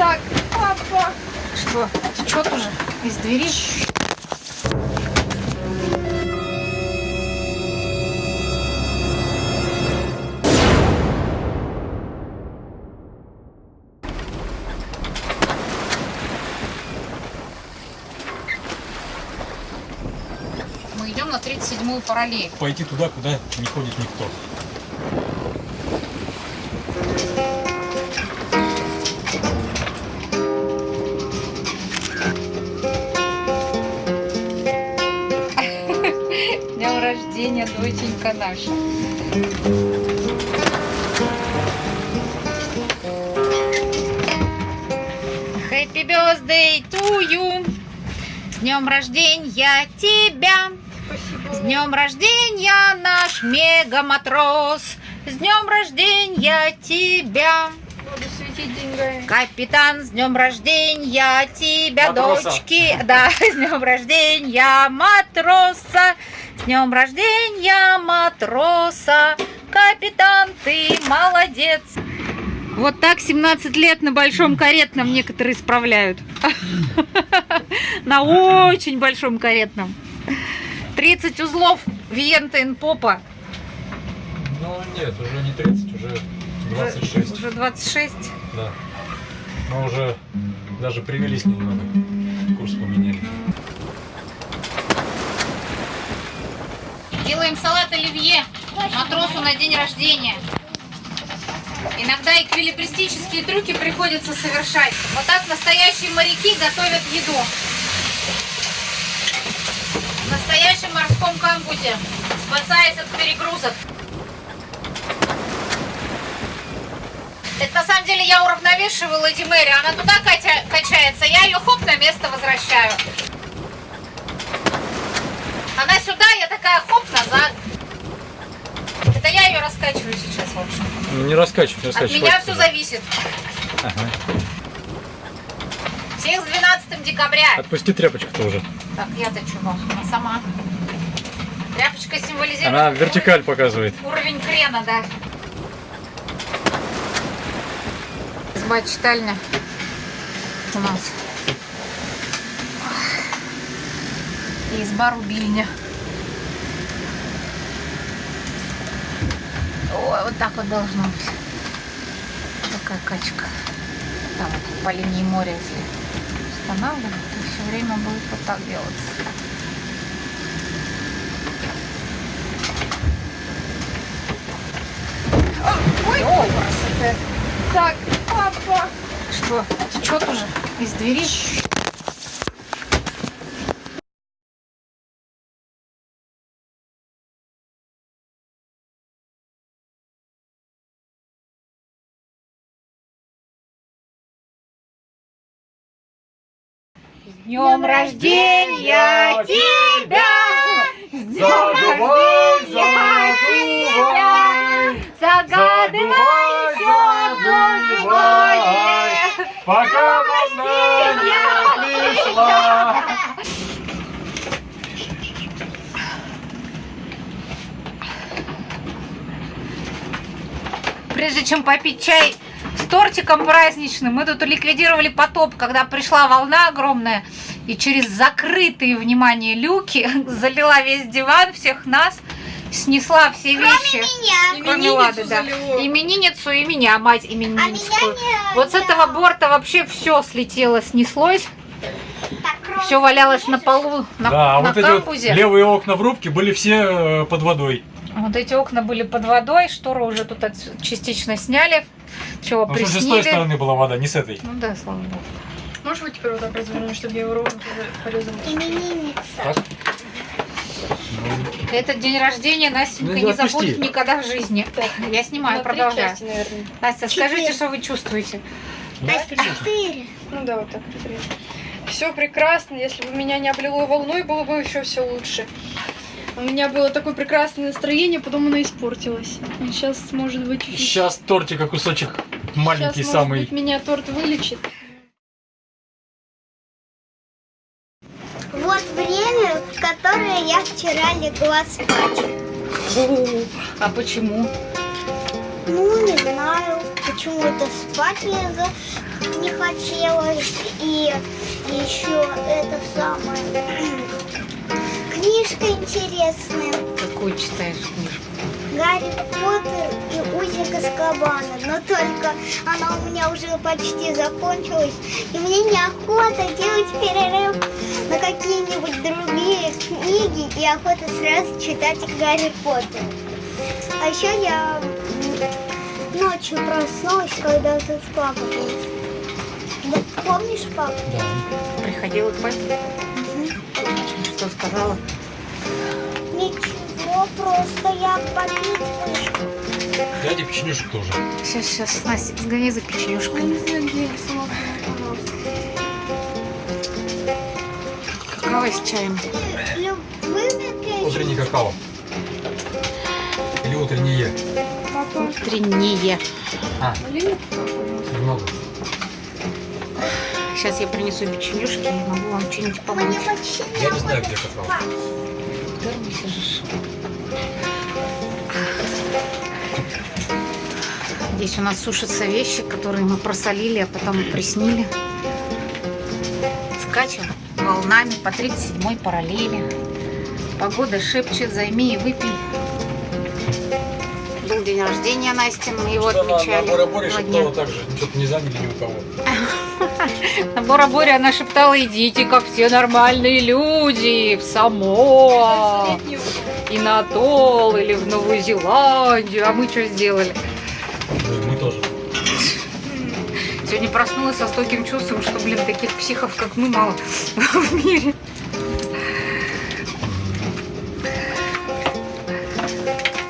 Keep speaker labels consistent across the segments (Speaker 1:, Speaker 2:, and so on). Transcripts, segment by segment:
Speaker 1: Так, папа. Что, течет уже из двери? Мы идем на 37-ю параллель.
Speaker 2: Пойти туда, куда не ходит никто.
Speaker 1: Рождения, доченька наша. Happy birthday to you. С днем рождения тебя. С днем рождения, наш мегаматрос. С днем рождения тебя.
Speaker 3: Буду светить деньгами.
Speaker 1: Капитан, с днем рождения тебя,
Speaker 2: Матроса.
Speaker 1: дочки. Да, с днем рождения матроса. С днем рождения матроса. Капитан, ты молодец. Вот так 17 лет на большом каретном некоторые справляют. На очень большом каретном. 30 узлов Виента Попа.
Speaker 2: Ну нет, уже не 30, уже 26.
Speaker 1: Уже 26.
Speaker 2: Да. Мы уже даже привелись немного. Курс поменяли.
Speaker 1: Делаем салат оливье матросу на день рождения. Иногда эквилибристические трюки приходится совершать. Вот так настоящие моряки готовят еду. В настоящем морском камбузе, спасаясь от перегрузок. Это на самом деле я уравновешиваю Леди Мэри. Она туда катя- качается, я ее хоп на место возвращаю. Она сюда, я такая хоп назад. Это я ее раскачиваю сейчас, в общем.
Speaker 2: Ну, Не раскачивай, не
Speaker 1: От
Speaker 2: раскачивай.
Speaker 1: меня
Speaker 2: хватит
Speaker 1: все
Speaker 2: уже.
Speaker 1: зависит.
Speaker 2: Ага.
Speaker 1: Всех с 12 декабря.
Speaker 2: Отпусти тряпочку-то уже.
Speaker 1: Так, я-то чего? Она сама. Тряпочка символизирует
Speaker 2: Она
Speaker 1: уровень-
Speaker 2: вертикаль показывает.
Speaker 1: Уровень крена, да. Изба читальня у нас. И изба рубильня. Ой, вот так вот должно быть. Такая качка. Там вот по линии моря, если устанавливать, то все время будет вот так делаться. Ой, ой, красота.
Speaker 3: Так, папа.
Speaker 1: Что, течет уже из двери? Днем рождения тебя! Рождения тебя! Загадывай еще желание!
Speaker 2: Пока
Speaker 1: весна не пришла. Прежде чем попить чай тортиком праздничным, мы тут ликвидировали потоп, когда пришла волна огромная и через закрытые, внимание, люки залила весь диван, всех нас, снесла все вещи.
Speaker 3: Меня.
Speaker 1: Кроме Лады, да. Именинницу и меня, мать именинницкую. Вот с этого борта вообще все слетело, снеслось. Все валялось на полу, на,
Speaker 2: Да, а
Speaker 1: на
Speaker 2: вот эти вот левые окна в рубке были все э, под водой.
Speaker 1: Вот эти окна были под водой, шторы уже тут частично сняли. Чего,
Speaker 2: Ну, в смысле, с той
Speaker 1: приснили.
Speaker 2: стороны была вода, не с этой.
Speaker 1: Ну да, слава богу.
Speaker 3: Можешь вот теперь вот так развернуть, чтобы я его ровно порезала?
Speaker 2: Так?
Speaker 1: Этот день рождения Настенька
Speaker 2: Ну,
Speaker 1: не
Speaker 2: отпусти.
Speaker 1: забудет никогда в жизни. Я снимаю,
Speaker 3: На три
Speaker 1: продолжаю.
Speaker 3: части, наверное.
Speaker 1: Настя, скажите, что вы чувствуете?
Speaker 3: Ну да, вот так. Все прекрасно. Если бы меня не облило волной, было бы еще все лучше. У меня было такое прекрасное настроение, потом оно испортилось. И сейчас, может быть, чуть-чуть-
Speaker 2: Сейчас тортика кусочек маленький
Speaker 3: Сейчас,
Speaker 2: самый.
Speaker 3: Может быть, меня торт вылечит.
Speaker 4: Вот время, в которое я вчера легла спать.
Speaker 1: А почему?
Speaker 4: Ну, не знаю, почему-то спать за- не хотелось. И еще это самое. Книжка интересная.
Speaker 1: Какую читаешь книжку?
Speaker 4: Гарри Поттер и Узник Азкабана. Но только она у меня уже почти закончилась. И мне неохота делать перерыв на какие-нибудь другие книги. И охота сразу читать Гарри Поттер. А еще я ночью проснулась, когда тут папа был. Да, Помнишь, папа?
Speaker 2: Да.
Speaker 1: Приходила к папе? Что сказала?
Speaker 4: Ничего, просто я попить вышла.
Speaker 2: Дядя печенюшек тоже.
Speaker 1: Сейчас, сейчас, Настя, сгони за печенюшкой. Какао с чаем.
Speaker 2: Утренний какао. Или утреннее.
Speaker 1: Утреннее.
Speaker 2: А, немного.
Speaker 1: Сейчас я принесу печенюшки и могу вам что-нибудь помочь.
Speaker 2: Я не знаю, где какао.
Speaker 1: В Здесь у нас сушатся вещи, которые мы просолили, а потом приснили. Скачем волнами по 37-й параллели. Погода шепчет, займи и выпей. Был день рождения Насти, мы его
Speaker 2: Что
Speaker 1: отмечали.
Speaker 2: на Боре
Speaker 1: два дня.
Speaker 2: шептала так же. Что-то не заняли ни у кого.
Speaker 1: На Бора-Боре она шептала, идите, как все нормальные люди, в Самоа, и на Атолл, или в Новую Зеландию. А мы что сделали?
Speaker 2: Мы тоже.
Speaker 1: Сегодня проснулась со стойким чувством, что, блин, таких психов, как мы, мало в мире.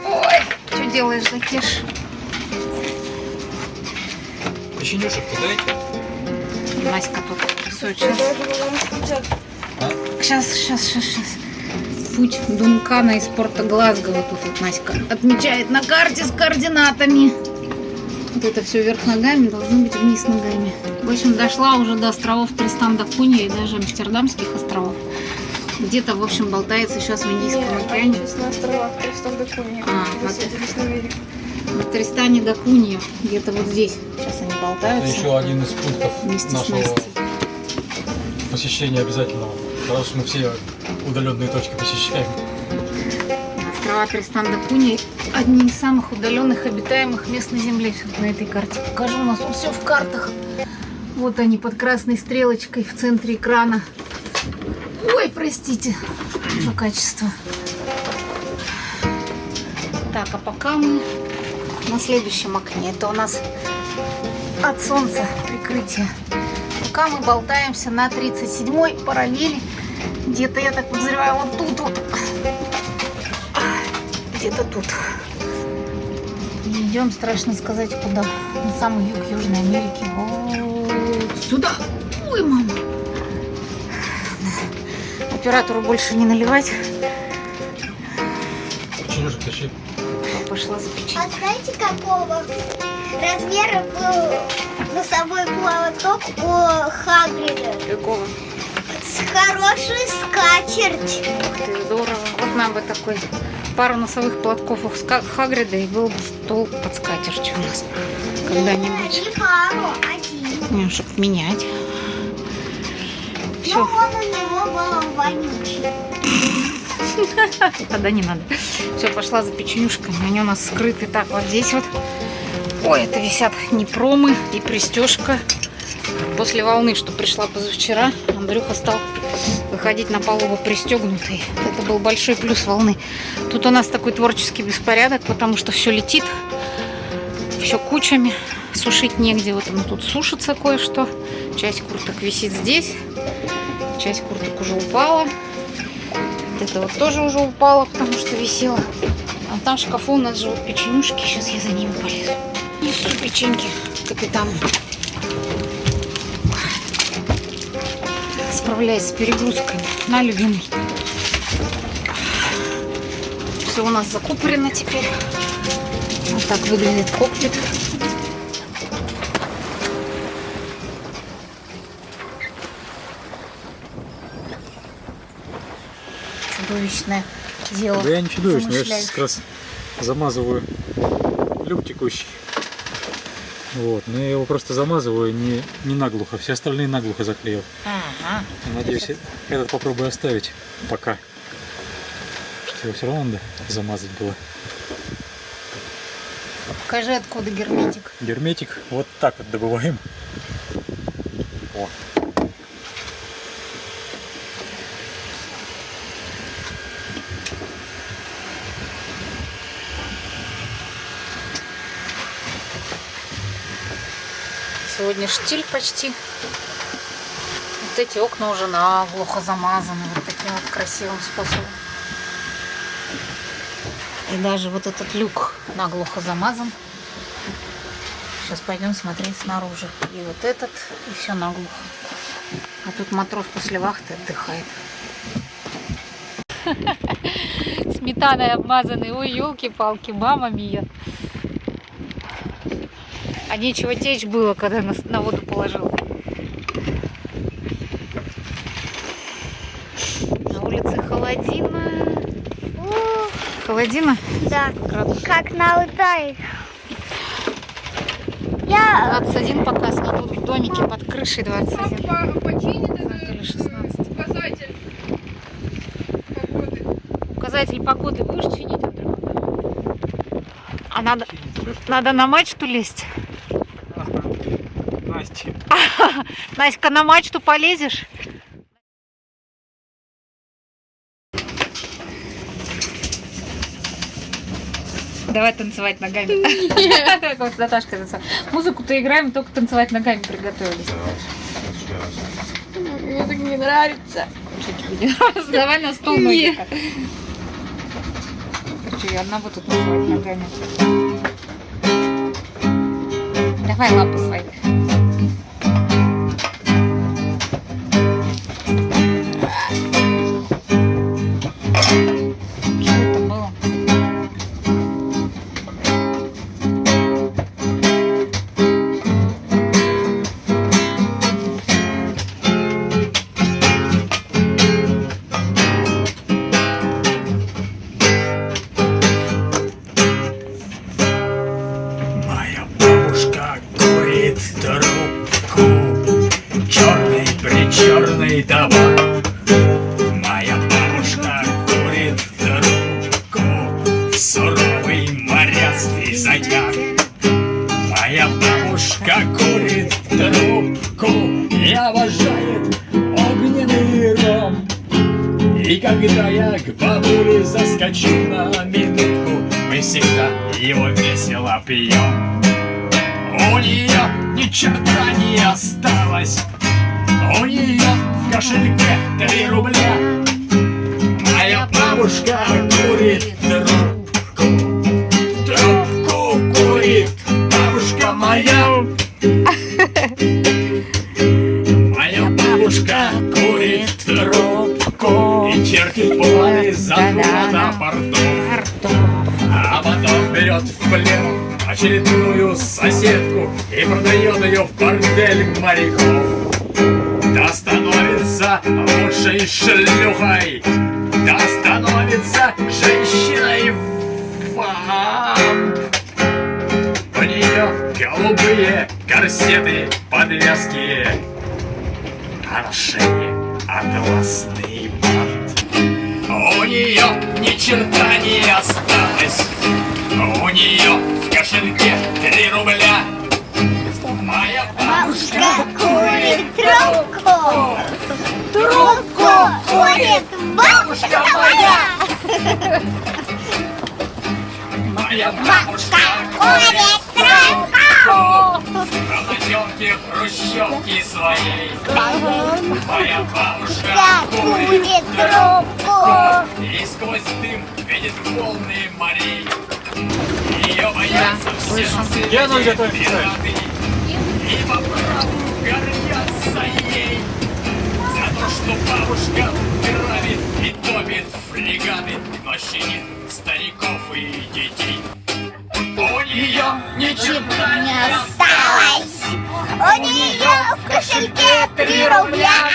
Speaker 1: Ой, что делаешь, Закеш?
Speaker 2: Печенюшек-то дайте.
Speaker 1: Наська тут рисует. Сейчас, сейчас, сейчас, сейчас, сейчас. Путь Дункана из порта Глазго. Вот тут вот Наська отмечает на карте с координатами. Вот это все вверх ногами, должно быть вниз ногами. В общем, дошла уже до островов Тристан да Кунья и даже Амстердамских островов. Где-то, в общем, болтается сейчас в Индийском океане.
Speaker 3: На островах Тристан да Кунья.
Speaker 1: А,
Speaker 3: на
Speaker 1: Тристане да Кунья, где-то вот здесь. Сейчас они
Speaker 2: Это
Speaker 1: болтаются.
Speaker 2: еще один из пунктов
Speaker 1: Вместе
Speaker 2: нашего посещения обязательного. Потому что мы все удаленные точки посещаем.
Speaker 1: Острова Тристан да Кунья одни из самых удаленных обитаемых мест на Земле. Сейчас на этой карте покажу. У нас все в картах. Вот они под красной стрелочкой в центре экрана. Ой, простите за качество. Так, а пока мы на следующем окне. Это у нас от солнца прикрытие. Пока мы болтаемся на 37-й параллели. Где-то, я так подозреваю, вот тут вот. Где-то тут. И идем, страшно сказать, куда. На самый юг Южной Америки. Вот сюда. Ой, мама. Оператору больше не наливать.
Speaker 2: Печенюшек тащи.
Speaker 1: Пошла за.
Speaker 4: А знаете, какого размера был носовой платок у Хагрида?
Speaker 1: Какого?
Speaker 4: С хорошей скатерть.
Speaker 1: Ух ты, здорово. Вот нам бы такой пару носовых платков у Хагрида и был бы стол под скатертью у нас когда-нибудь.
Speaker 4: Не пару, один.
Speaker 1: Не, чтоб менять. Все,
Speaker 4: он у него был вонючий.
Speaker 1: тогда не надо. Все, пошла за печенюшками. Они у нас скрыты так вот здесь вот. Ой, это висят непромы и пристежка. После волны, что пришла позавчера, Андрюха стал выходить на палубу пристегнутый. Это был большой плюс волны. Тут у нас такой творческий беспорядок, потому что все летит, все кучами, сушить негде. Вот оно тут сушится кое-что. Часть курток висит здесь, часть курток уже упала. Вот это вот тоже уже упала, потому что висела. А там в шкафу у нас живут печенюшки. Сейчас я за ними полезу. Несу печеньки капитану. Справляясь с перегрузками. На, любимый. Все у нас закупорено теперь. Вот так выглядит кокпит. Чудовищное дело.
Speaker 2: Да я не чудовищно, я сейчас как раз замазываю люк текущий. Вот, но я его просто замазываю не, не наглухо, все остальные наглухо заклеил.
Speaker 1: Ага.
Speaker 2: Надеюсь, этот попробую оставить пока. Что его все равно надо замазать было.
Speaker 1: Покажи, откуда герметик.
Speaker 2: Герметик вот так вот добываем. О.
Speaker 1: Сегодня штиль почти. Вот эти окна уже наглухо замазаны вот таким вот красивым способом. И даже вот этот люк наглухо замазан. Сейчас пойдем смотреть снаружи. И вот этот, и все наглухо. А тут матрос после вахты отдыхает. Сметаной обмазанный. Ой, елки-палки, мама мия. А нечего течь было, когда на, на воду положил. На улице холодина.
Speaker 4: О,
Speaker 1: Холодина?
Speaker 4: да,
Speaker 1: Градус
Speaker 4: как на Алтае. Я
Speaker 1: 21 показ, но тут в домике под крышей 21.
Speaker 3: Папа починит
Speaker 1: Или 16.
Speaker 3: указатель погоды.
Speaker 1: Указатель погоды будешь чинить? А надо, надо на мачту лезть?
Speaker 2: Настя.
Speaker 1: Наська, на мачту полезешь? Давай танцевать ногами. Как Наташкой танцевать. Музыку-то играем, только танцевать ногами приготовились.
Speaker 3: Мне так не нравится.
Speaker 1: Что тебе не нравится? Давай на стол ноги. Короче, я одна буду тут танцевать ногами. Давай лапы свои.
Speaker 5: Ни черта не осталось, у нее в кошельке три рубля. Моя бабушка курит трубку, трубку курит бабушка моя. Моя бабушка курит трубку и чертит планы захвата портов. А потом берет в плен очередную продает ее в бордель моряков. Да становится лучшей шлюхой, да становится женщиной вамп. У нее голубые корсеты, подвески, а на шее атласный бант. У нее ни черта не осталось, у нее в кошельке три рубля. Моя
Speaker 4: бабушка курит трубку. Трубку курит бабушка моя.
Speaker 5: моя бабушка
Speaker 4: Курит трубку.
Speaker 5: Работенки хрущевки своей. Моя бабушка курит
Speaker 4: трубку.
Speaker 5: И сквозь дым видит волны морей. Ее боятся все
Speaker 2: Я ноль готов писать.
Speaker 5: пираты. И по праву гордятся ей. За то, что бабушка грабит и топит фрегаты, щадит стариков и детей. У нее ничего
Speaker 4: Не
Speaker 5: не
Speaker 4: осталось. У нее в кошельке три рубля.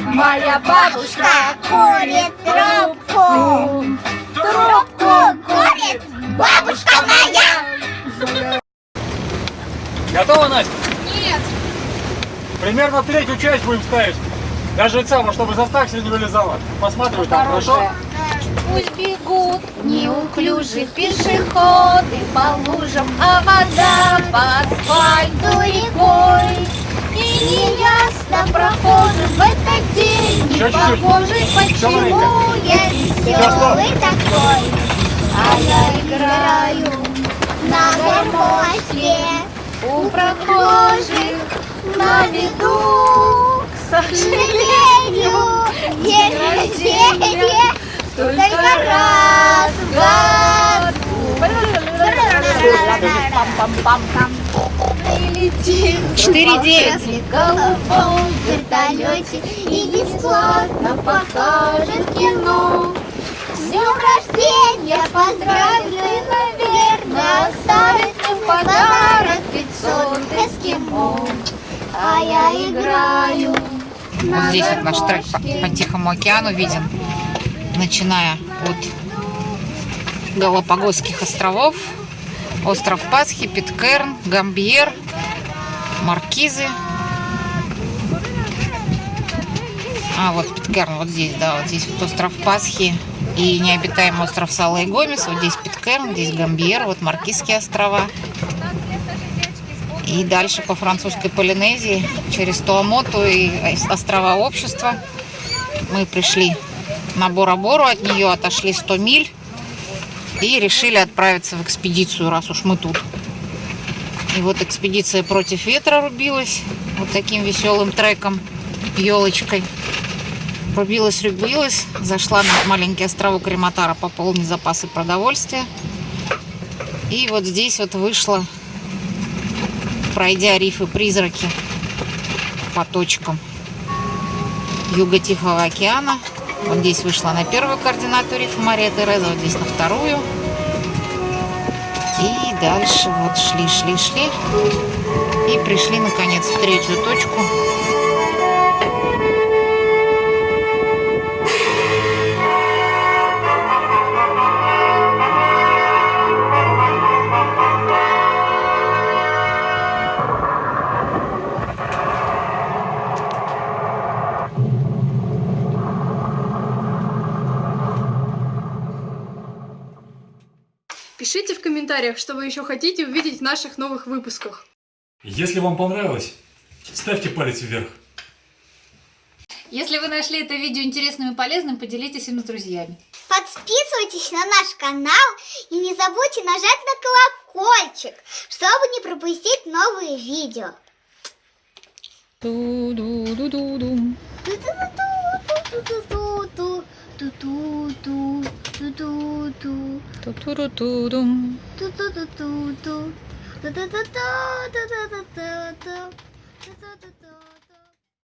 Speaker 4: Моя бабушка курит трубку. Трубку курит бабушка моя.
Speaker 2: Примерно третью часть будем ставить. Даже это самое, чтобы заставка не вылезала. Посматривай там, хорошо?
Speaker 4: Пусть бегут неуклюжие пешеходы по лужам, а вода по асфальту рекой. И неясно прохожим в этот день
Speaker 2: Еще
Speaker 4: не
Speaker 2: Еще
Speaker 4: почему я веселый такой. А я играю на гармошке у прохожих на виду. К сожалению,
Speaker 6: День рождения
Speaker 4: только раз в году. Мы летим
Speaker 6: Четыре
Speaker 4: в
Speaker 6: девять.
Speaker 4: голубом вертолете и бесплатно покажет кино. С днем рождения поздравит и, наверное, оставит им подарок 500 эскимо. А я играю
Speaker 1: Вот здесь вот наш трек по, по Тихому океану виден, начиная от Галапагосских островов, остров Пасхи, Питкерн, Гамбьер, Маркизы. А, вот Питкерн, вот здесь, да, вот здесь вот остров Пасхи и необитаемый остров Сала и Гомес. Вот здесь Питкерн, здесь Гамбьер, вот Маркизские острова. И дальше по французской Полинезии, через Туамоту и острова Общества. Мы пришли на Бора-Бору, от нее отошли 100 миль и решили отправиться в экспедицию, раз уж мы тут. И вот экспедиция против ветра рубилась вот таким веселым треком, елочкой. Рубилась, рубилась, зашла на маленький островок Рематара пополнить запасы продовольствия. И вот здесь вот вышла пройдя рифы призраки по точкам юга Тихого океана. Вот здесь вышла на первую координату рифа Мария Тереза, вот здесь на вторую. И дальше вот шли, шли, шли. И пришли наконец в третью точку.
Speaker 3: Комментариях, что вы еще хотите увидеть в наших новых выпусках.
Speaker 2: Если вам понравилось, ставьте палец вверх.
Speaker 4: Если вы нашли это видео интересным и полезным, поделитесь им с друзьями.
Speaker 6: Подписывайтесь на наш канал и не забудьте нажать на колокольчик, чтобы не пропустить новые видео. 두두두 두두두 두두루두둥 두두두두두 두두두두 두두두두 두두두두